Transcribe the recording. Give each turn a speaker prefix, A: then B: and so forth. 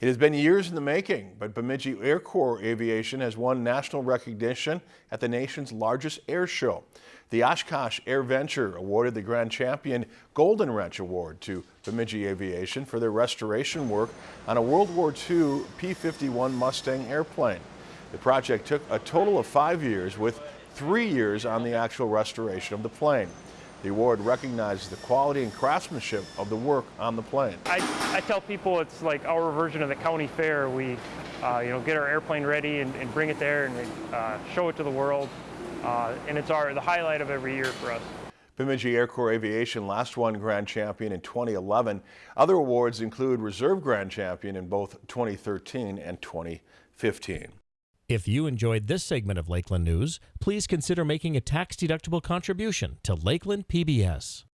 A: It has been years in the making, but Bemidji Air Corps Aviation has won national recognition at the nation's largest air show. The Oshkosh Air Venture awarded the Grand Champion Golden Wrench Award to Bemidji Aviation for their restoration work on a World War II P-51 Mustang airplane. The project took a total of five years with three years on the actual restoration of the plane. The award recognizes the quality and craftsmanship of the work on the plane.
B: I, I tell people it's like our version of the county fair. We uh, you know, get our airplane ready and, and bring it there and uh, show it to the world. Uh, and it's our, the highlight of every year for us.
A: Bemidji Air Corps Aviation last won Grand Champion in 2011. Other awards include Reserve Grand Champion in both 2013 and 2015.
C: If you enjoyed this segment of Lakeland News, please consider making a tax-deductible contribution to Lakeland PBS.